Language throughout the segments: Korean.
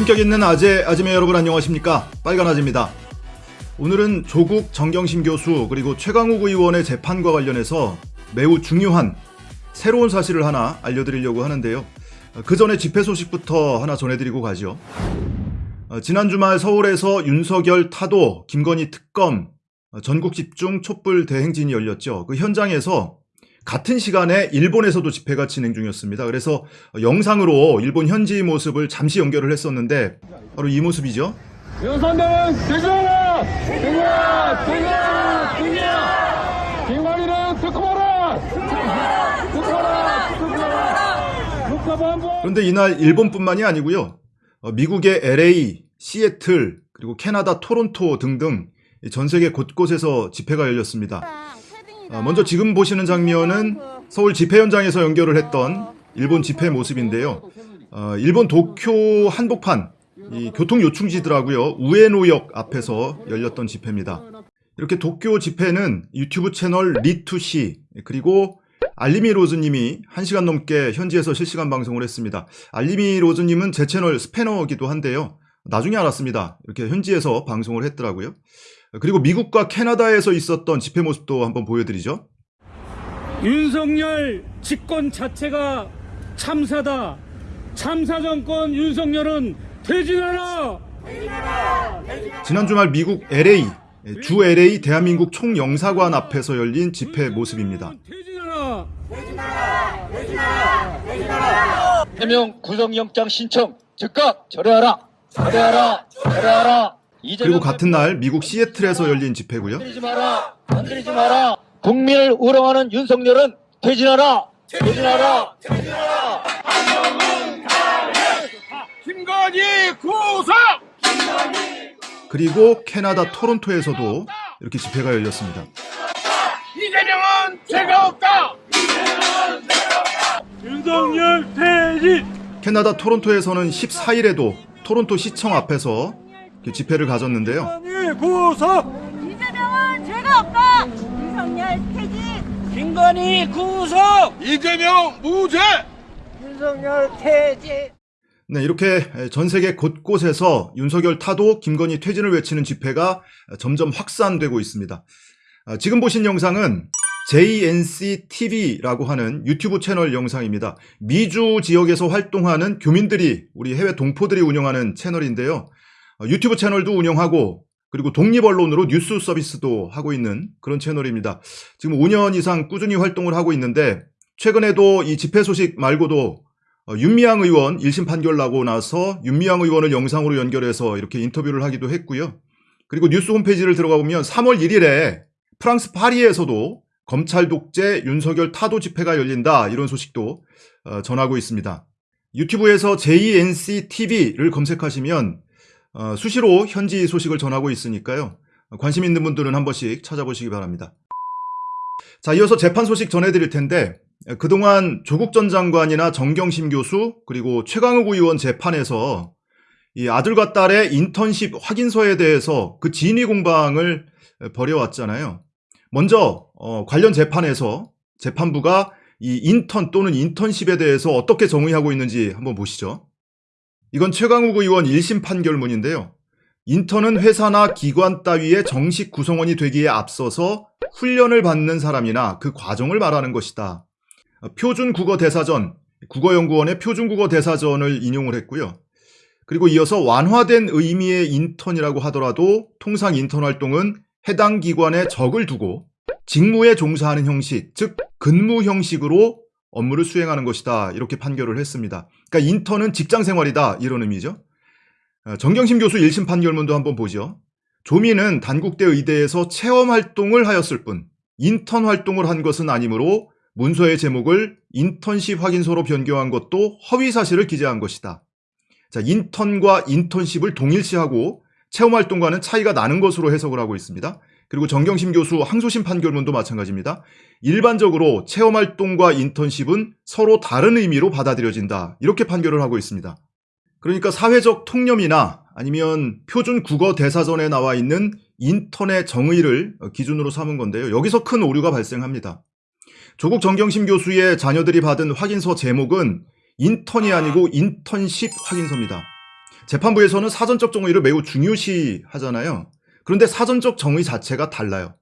품격 있는 아재, 아지매 여러분 안녕하십니까? 빨간 아재입니다. 오늘은 조국 정경심 교수 그리고 최강욱 의원의 재판과 관련해서 매우 중요한 새로운 사실을 하나 알려드리려고 하는데요. 그 전에 집회 소식부터 하나 전해드리고 가죠. 어, 지난 주말 서울에서 윤석열 타도, 김건희 특검, 어, 전국 집중 촛불 대행진이 열렸죠. 그 현장에서 같은 시간에 일본에서도 집회가 진행 중이었습니다. 그래서 영상으로 일본 현지의 모습을 잠시 연결을 했었는데 바로 이 모습이죠. 윤석열은 대전하라! 대전하라! 대전하라! 대전하라! 김관희는 특검하라! 특검하라! 특검하라! 국가반부! 그런데 이날 일본뿐만이 아니고요. 어, 미국의 LA, 시애틀, 그리고 캐나다 토론토 등등 이전 세계 곳곳에서 집회가 열렸습니다. 어, 먼저 지금 보시는 장면은 서울 집회 현장에서 연결을 했던 일본 집회 모습인데요. 어, 일본 도쿄 한복판 이 교통 요충지더라고요. 우에노역 앞에서 열렸던 집회입니다. 이렇게 도쿄 집회는 유튜브 채널 리투시 그리고 알리미 로즈님이 1시간 넘게 현지에서 실시간 방송을 했습니다. 알리미 로즈님은 제 채널 스패너기도 한데요. 나중에 알았습니다. 이렇게 현지에서 방송을 했더라고요. 그리고 미국과 캐나다에서 있었던 집회 모습도 한번 보여드리죠. 윤석열 집권 자체가 참사다. 참사 정권 윤석열은 퇴진하라! 지난 주말 미국 LA, 주 LA 대한민국 총영사관 앞에서 열린 집회 모습입니다. 해명 구속영장 신청 즉각 철회하라 철회하라 철회하라 그리고 같은 날 미국 시애틀에서 열린 집회고요. 건드리지 마라 건드리지 마라 국민을 우롱하는 윤석열은 퇴진하라 퇴진하라 퇴진하라 김건희 구속! 그리고 캐나다 토론토에서도 이렇게 집회가 열렸습니다. 이재명은 죄가 없다! 윤석열 퇴진! 캐나다 토론토에서는 14일에도 토론토 시청 앞에서 집회를 가졌는데요. 김건희 구속! 이재명은 죄가 없다. 윤석열 퇴진. 김건희 구속! 이재명 무죄! 윤석열 퇴진. 네, 이렇게 전 세계 곳곳에서 윤석열 타도 김건희 퇴진을 외치는 집회가 점점 확산되고 있습니다. 아, 지금 보신 영상은 JNC TV라고 하는 유튜브 채널 영상입니다. 미주 지역에서 활동하는 교민들이 우리 해외 동포들이 운영하는 채널인데요. 어, 유튜브 채널도 운영하고 그리고 독립언론으로 뉴스 서비스도 하고 있는 그런 채널입니다. 지금 5년 이상 꾸준히 활동을 하고 있는데 최근에도 이 집회 소식 말고도 어, 윤미향 의원 1심 판결 나고 나서 윤미향 의원을 영상으로 연결해서 이렇게 인터뷰를 하기도 했고요. 그리고 뉴스 홈페이지를 들어가 보면 3월 1일에 프랑스 파리에서도 검찰 독재 윤석열 타도 집회가 열린다 이런 소식도 어, 전하고 있습니다. 유튜브에서 JNC TV를 검색하시면 어, 수시로 현지 소식을 전하고 있으니까요. 관심 있는 분들은 한 번씩 찾아보시기 바랍니다. 자, 이어서 재판 소식 전해드릴 텐데 그동안 조국 전 장관이나 정경심 교수 그리고 최강욱 의원 재판에서 이 아들과 딸의 인턴십 확인서에 대해서 그 진위 공방을 벌여왔잖아요. 먼저 어, 관련 재판에서 재판부가 이 인턴 또는 인턴십에 대해서 어떻게 정의하고 있는지 한번 보시죠. 이건 최강욱 의원 1심 판결문인데요. 인턴은 회사나 기관 따위의 정식 구성원이 되기에 앞서서 훈련을 받는 사람이나 그 과정을 말하는 것이다. 어, 표준국어 대사전, 국어연구원의 표준국어 대사전을 인용을 했고요. 그리고 이어서 완화된 의미의 인턴이라고 하더라도 통상 인턴 활동은 해당 기관에 적을 두고 직무에 종사하는 형식, 즉 근무 형식으로 업무를 수행하는 것이다. 이렇게 판결을 했습니다. 그러니까 인턴은 직장 생활이다. 이런 의미죠. 어, 정경심 교수 1심 판결문도 한번 보죠. 조민은 단국대 의대에서 체험 활동을 하였을 뿐 인턴 활동을 한 것은 아니므로 문서의 제목을 인턴십 확인서로 변경한 것도 허위 사실을 기재한 것이다. 자, 인턴과 인턴십을 동일시하고 체험 활동과는 차이가 나는 것으로 해석을 하고 있습니다. 그리고 정경심 교수 항소심 판결문도 마찬가지입니다. 일반적으로 체험 활동과 인턴십은 서로 다른 의미로 받아들여진다. 이렇게 판결을 하고 있습니다. 그러니까 사회적 통념이나 아니면 표준 국어 대사전에 나와 있는 인턴의 정의를 기준으로 삼은 건데요. 여기서 큰 오류가 발생합니다. 조국 정경심 교수의 자녀들이 받은 확인서 제목은 인턴이 아니고 인턴십 확인서입니다. 재판부에서는 사전적 정의를 매우 중요시 하잖아요. 그런데 사전적 정의 자체가 달라요.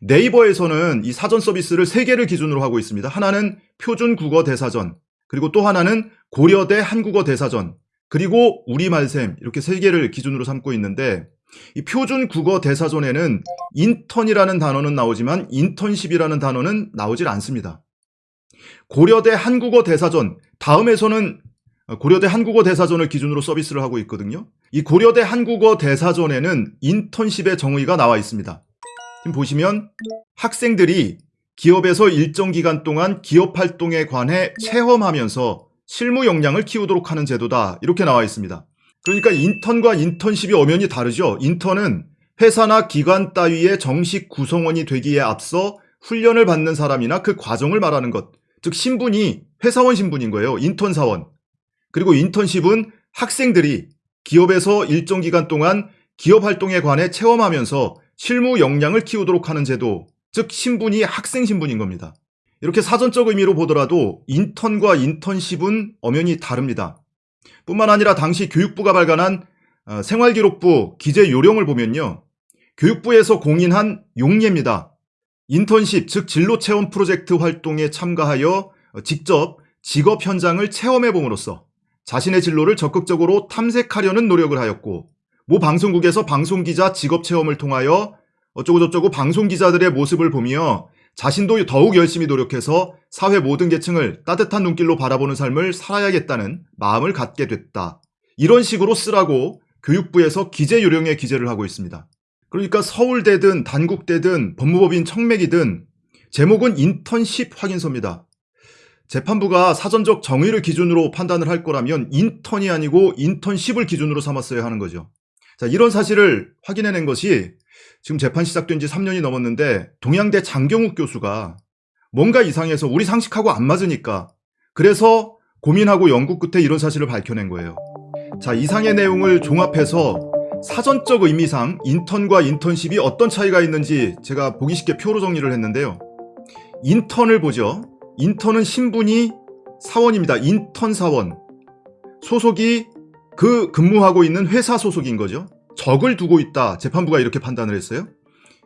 네이버에서는 이 사전 서비스를 세 개를 기준으로 하고 있습니다. 하나는 표준 국어 대사전, 그리고 또 하나는 고려대 한국어 대사전, 그리고 우리말샘 이렇게 세 개를 기준으로 삼고 있는데 이 표준 국어 대사전에는 인턴이라는 단어는 나오지만 인턴십이라는 단어는 나오질 않습니다. 고려대 한국어 대사전 다음에서는 고려대 한국어 대사전을 기준으로 서비스를 하고 있거든요. 이 고려대 한국어 대사전에는 인턴십의 정의가 나와 있습니다. 지금 보시면 학생들이 기업에서 일정 기간 동안 기업 활동에 관해 체험하면서 실무 역량을 키우도록 하는 제도다. 이렇게 나와 있습니다. 그러니까 인턴과 인턴십이 엄연히 다르죠. 인턴은 회사나 기관 따위의 정식 구성원이 되기에 앞서 훈련을 받는 사람이나 그 과정을 말하는 것. 즉 신분이 회사원 신분인 거예요. 인턴 사원. 그리고 인턴십은 학생들이 기업에서 일정 기간 동안 기업 활동에 관해 체험하면서 실무 역량을 키우도록 하는 제도, 즉 신분이 학생 신분인 겁니다. 이렇게 사전적 의미로 보더라도 인턴과 인턴십은 엄연히 다릅니다. 뿐만 아니라 당시 교육부가 발간한 어, 생활기록부 기재 요령을 보면요. 교육부에서 공인한 용례입니다. 인턴십, 즉 진로 체험 프로젝트 활동에 참가하여 어, 직접 직업 현장을 체험해 봄으로써 자신의 진로를 적극적으로 탐색하려는 노력을 하였고 모 방송국에서 방송기자 직업 체험을 통하여 어쩌고저쩌고 방송기자들의 모습을 보며 자신도 더욱 열심히 노력해서 사회 모든 계층을 따뜻한 눈길로 바라보는 삶을 살아야겠다는 마음을 갖게 됐다. 이런 식으로 쓰라고 교육부에서 기재 요령에 기재를 하고 있습니다. 그러니까 서울대든 단국대든 법무법인 청맥이든 제목은 인턴십 확인서입니다. 재판부가 사전적 정의를 기준으로 판단을 할 거라면 인턴이 아니고 인턴십을 기준으로 삼았어야 하는 거죠. 자, 이런 사실을 확인해낸 것이 지금 재판 시작된 지 3년이 넘었는데 동양대 장경욱 교수가 뭔가 이상해서 우리 상식하고 안 맞으니까 그래서 고민하고 연구 끝에 이런 사실을 밝혀낸 거예요. 자, 이상의 내용을 종합해서 사전적 의미상 인턴과 인턴십이 어떤 차이가 있는지 제가 보기 쉽게 표로 정리를 했는데요. 인턴을 보죠. 인턴은 신분이 사원입니다. 인턴 사원. 소속이 그 근무하고 있는 회사 소속인 거죠. 적을 두고 있다. 재판부가 이렇게 판단을 했어요.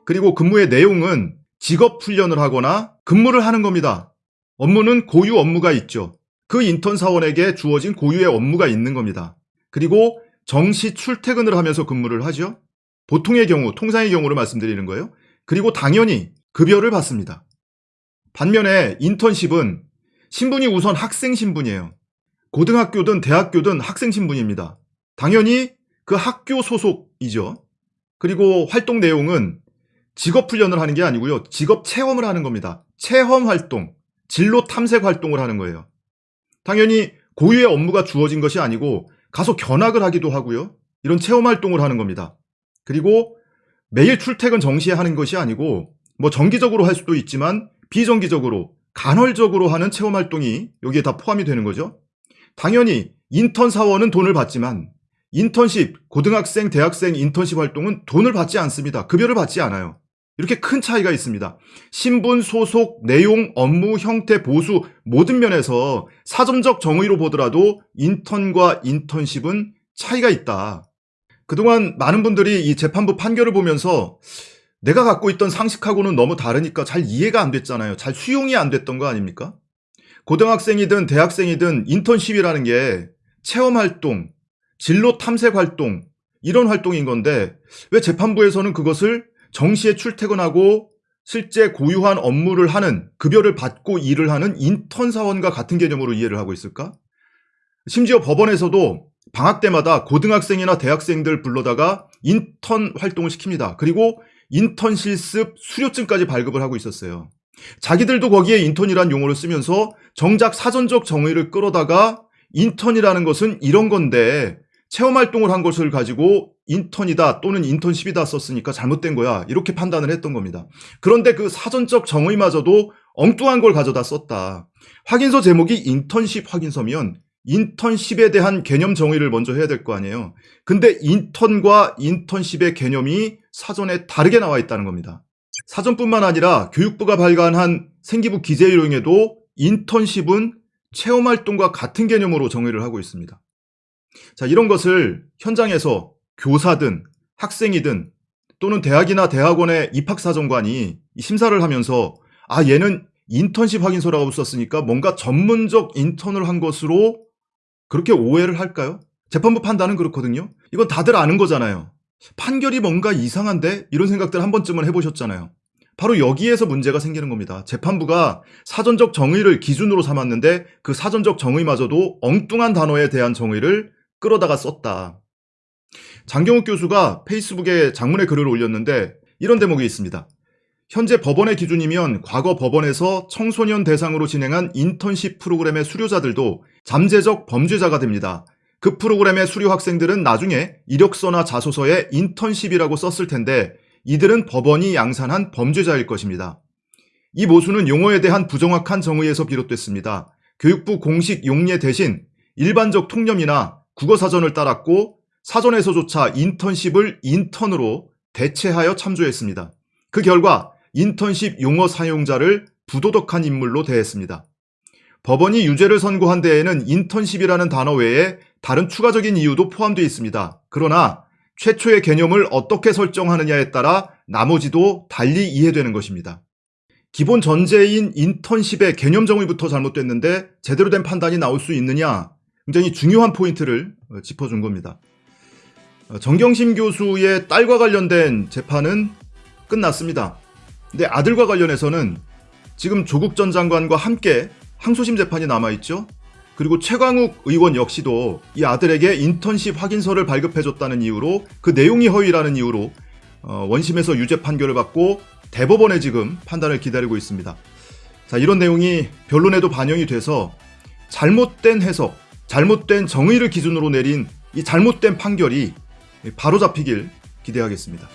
그리고 근무의 내용은 직업 훈련을 하거나 근무를 하는 겁니다. 업무는 고유 업무가 있죠. 그 인턴 사원에게 주어진 고유의 업무가 있는 겁니다. 그리고 정시 출퇴근을 하면서 근무를 하죠. 보통의 경우, 통상의 경우를 말씀드리는 거예요. 그리고 당연히 급여를 받습니다. 반면에 인턴십은 신분이 우선 학생 신분이에요. 고등학교든 대학교든 학생 신분입니다. 당연히 그 학교 소속이죠. 그리고 활동 내용은 직업 훈련을 하는 게 아니고요. 직업 체험을 하는 겁니다. 체험 활동, 진로 탐색 활동을 하는 거예요. 당연히 고유의 업무가 주어진 것이 아니고 가서 견학을 하기도 하고요. 이런 체험 활동을 하는 겁니다. 그리고 매일 출퇴근 정시에 하는 것이 아니고 뭐 정기적으로 할 수도 있지만 비정기적으로 간헐적으로 하는 체험 활동이 여기에 다 포함이 되는 거죠. 당연히 인턴 사원은 돈을 받지만 인턴십, 고등학생, 대학생 인턴십 활동은 돈을 받지 않습니다. 급여를 받지 않아요. 이렇게 큰 차이가 있습니다. 신분, 소속, 내용, 업무, 형태, 보수 모든 면에서 사전적 정의로 보더라도 인턴과 인턴십은 차이가 있다. 그동안 많은 분들이 이 재판부 판결을 보면서 내가 갖고 있던 상식하고는 너무 다르니까 잘 이해가 안 됐잖아요. 잘 수용이 안 됐던 거 아닙니까? 고등학생이든 대학생이든 인턴십이라는 게 체험 활동, 진로 탐색 활동, 이런 활동인 건데 왜 재판부에서는 그것을 정시에 출퇴근하고 실제 고유한 업무를 하는 급여를 받고 일을 하는 인턴 사원과 같은 개념으로 이해를 하고 있을까? 심지어 법원에서도 방학 때마다 고등학생이나 대학생들 불러다가 인턴 활동을 시킵니다. 그리고 인턴 실습 수료증까지 발급을 하고 있었어요. 자기들도 거기에 인턴이란 용어를 쓰면서 정작 사전적 정의를 끌어다가 인턴이라는 것은 이런 건데 체험 활동을 한 것을 가지고 인턴이다 또는 인턴십이다 썼으니까 잘못된 거야 이렇게 판단을 했던 겁니다. 그런데 그 사전적 정의마저도 엉뚱한 걸 가져다 썼다. 확인서 제목이 인턴십 확인서면 인턴십에 대한 개념 정의를 먼저 해야 될 거 아니에요. 근데 인턴과 인턴십의 개념이 사전에 다르게 나와 있다는 겁니다. 사전뿐만 아니라 교육부가 발간한 생기부 기재요령에도 인턴십은 체험활동과 같은 개념으로 정의를 하고 있습니다. 자, 이런 것을 현장에서 교사든 학생이든 또는 대학이나 대학원의 입학사정관이 이 심사를 하면서 아, 얘는 인턴십 확인서라고 썼으니까 뭔가 전문적 인턴을 한 것으로 그렇게 오해를 할까요? 재판부 판단은 그렇거든요. 이건 다들 아는 거잖아요. 판결이 뭔가 이상한데? 이런 생각들 한 번쯤은 해보셨잖아요. 바로 여기에서 문제가 생기는 겁니다. 재판부가 사전적 정의를 기준으로 삼았는데 그 사전적 정의마저도 엉뚱한 단어에 대한 정의를 끌어다가 썼다. 장경욱 교수가 페이스북에 장문의 글을 올렸는데 이런 대목이 있습니다. 현재 법원의 기준이면 과거 법원에서 청소년 대상으로 진행한 인턴십 프로그램의 수료자들도 잠재적 범죄자가 됩니다. 그 프로그램의 수료 학생들은 나중에 이력서나 자소서에 인턴십이라고 썼을 텐데 이들은 법원이 양산한 범죄자일 것입니다. 이 모순은 용어에 대한 부정확한 정의에서 비롯됐습니다. 교육부 공식 용례 대신 일반적 통념이나 국어사전을 따랐고 사전에서조차 인턴십을 인턴으로 대체하여 참조했습니다. 그 결과 인턴십 용어 사용자를 부도덕한 인물로 대했습니다. 법원이 유죄를 선고한 데에는 인턴십이라는 단어 외에 다른 추가적인 이유도 포함되어 있습니다. 그러나 최초의 개념을 어떻게 설정하느냐에 따라 나머지도 달리 이해되는 것입니다. 기본 전제인 인턴십의 개념 정의부터 잘못됐는데 제대로 된 판단이 나올 수 있느냐 굉장히 중요한 포인트를 어, 짚어준 겁니다. 어, 정경심 교수의 딸과 관련된 재판은 끝났습니다. 근데 아들과 관련해서는 지금 조국 전 장관과 함께 항소심 재판이 남아있죠. 그리고 최광욱 의원 역시도 이 아들에게 인턴십 확인서를 발급해줬다는 이유로 그 내용이 허위라는 이유로 어, 원심에서 유죄 판결을 받고 대법원에 지금 판단을 기다리고 있습니다. 자, 이런 내용이 변론에도 반영이 돼서 잘못된 해석, 잘못된 정의를 기준으로 내린 이 잘못된 판결이 바로 잡히길 기대하겠습니다.